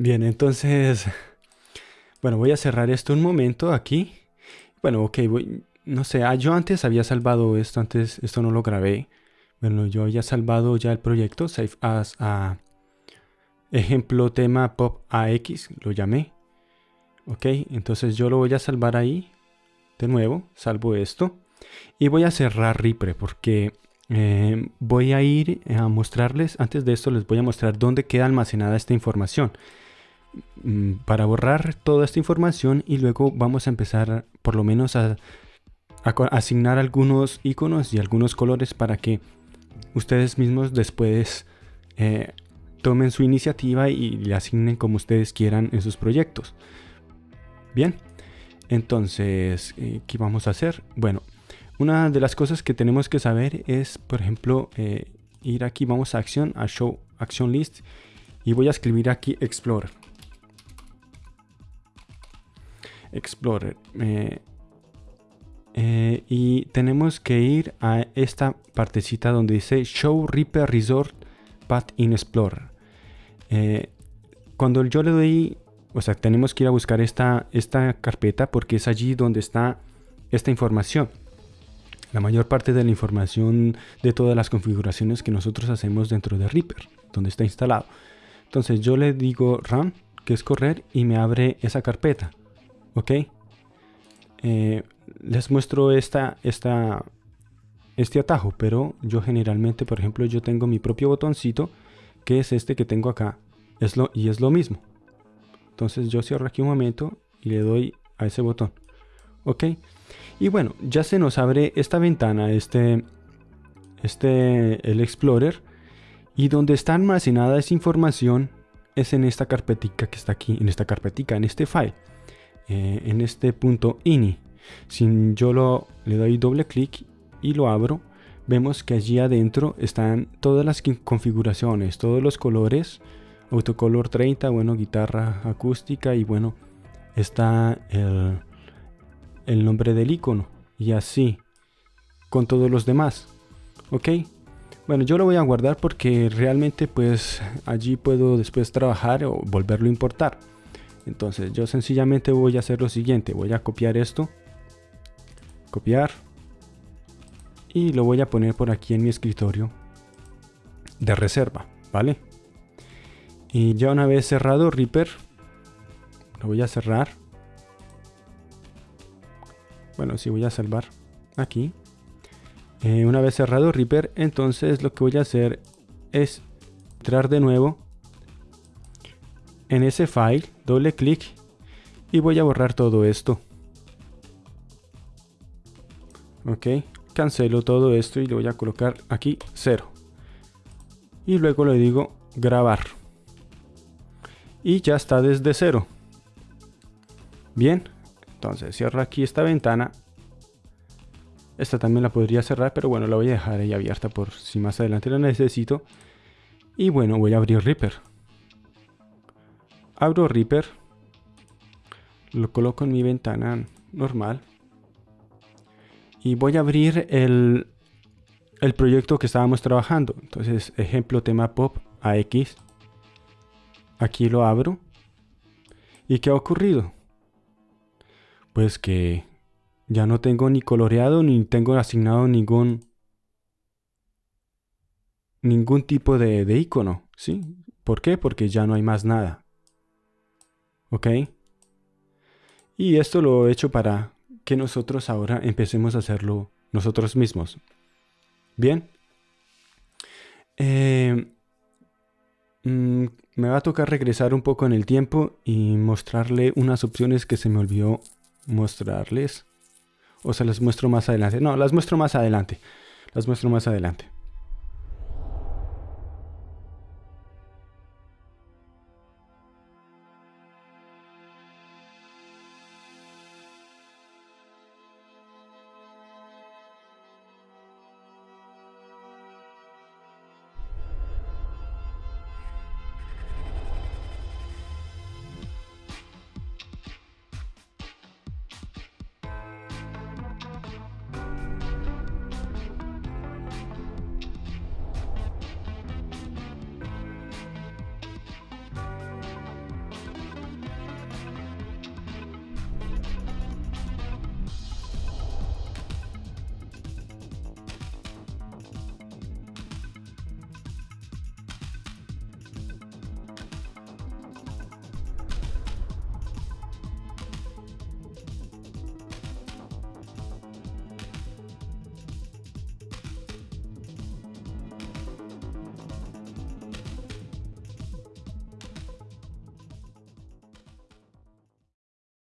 Bien, entonces, bueno, voy a cerrar esto un momento aquí. Bueno, ok, voy, no sé, ah, yo antes había salvado esto, antes esto no lo grabé. Bueno, yo había salvado ya el proyecto, Save as a ejemplo tema pop AX, lo llamé. Ok, entonces yo lo voy a salvar ahí. De nuevo, salvo esto. Y voy a cerrar Reaper porque eh, voy a ir a mostrarles, antes de esto les voy a mostrar dónde queda almacenada esta información. Mm, para borrar toda esta información y luego vamos a empezar por lo menos a, asignar algunos iconos y algunos colores para que ustedes mismos después eh, tomen su iniciativa y le asignen como ustedes quieran en sus proyectos. Bien, entonces, eh, ¿qué vamos a hacer? Bueno, una de las cosas que tenemos que saber es, por ejemplo, eh, ir aquí, vamos a acción, a show action list y voy a escribir aquí explorer. Explorer. Eh, eh, y tenemos que ir a esta partecita donde dice Show Reaper Resort Path in Explorer. Eh, cuando yo le doy, o sea, tenemos que ir a buscar esta, esta carpeta porque es allí donde está esta información. La mayor parte de la información de todas las configuraciones que nosotros hacemos dentro de Reaper, donde está instalado. Entonces yo le digo run, que es correr, y me abre esa carpeta ok. Eh, les muestro esta, esta, este atajo pero yo generalmente por ejemplo yo tengo mi propio botoncito que es este que tengo acá. Es lo, y es lo mismo. Entonces yo cierro aquí un momento y le doy a ese botón. Ok. Y bueno ya se nos abre esta ventana este este el explorer. Y donde está almacenada esa información es en esta carpetica que está aquí en esta carpetica en este file eh, en este punto ini. Si yo lo, le doy doble clic y lo abro, vemos que allí adentro están todas las configuraciones, todos los colores, autocolor 30, bueno, guitarra acústica y bueno, está el, el nombre del icono y así con todos los demás. Ok, bueno, yo lo voy a guardar porque realmente pues allí puedo después trabajar o volverlo a importar. Entonces yo sencillamente voy a hacer lo siguiente. Voy a copiar esto. Copiar. Y lo voy a poner por aquí en mi escritorio de reserva. ¿Vale? Y ya una vez cerrado Reaper. Lo voy a cerrar. Bueno, sí voy a salvar aquí. Eh, una vez cerrado Reaper, entonces lo que voy a hacer es entrar de nuevo en ese file, doble clic y voy a borrar todo esto. Ok, cancelo todo esto y le voy a colocar aquí 0. Y luego le digo grabar. Y ya está desde cero. Bien, entonces cierro aquí esta ventana. Esta también la podría cerrar, pero bueno, la voy a dejar ahí abierta por si más adelante la necesito. Y bueno, voy a abrir Reaper abro Reaper, lo coloco en mi ventana normal y voy a abrir el, el proyecto que estábamos trabajando. Entonces, ejemplo tema pop AX. Aquí lo abro. ¿Y qué ha ocurrido? Pues que ya no tengo ni coloreado ni tengo asignado ningún ningún tipo de, de icono, ¿sí? ¿Por qué? Porque ya no hay más nada. ¿Ok? Y esto lo he hecho para que nosotros ahora empecemos a hacerlo nosotros mismos. Bien. Eh, mm, me va a tocar regresar un poco en el tiempo y mostrarle unas opciones que se me olvidó mostrarles. O se las muestro más adelante. No, las muestro más adelante. Las muestro más adelante.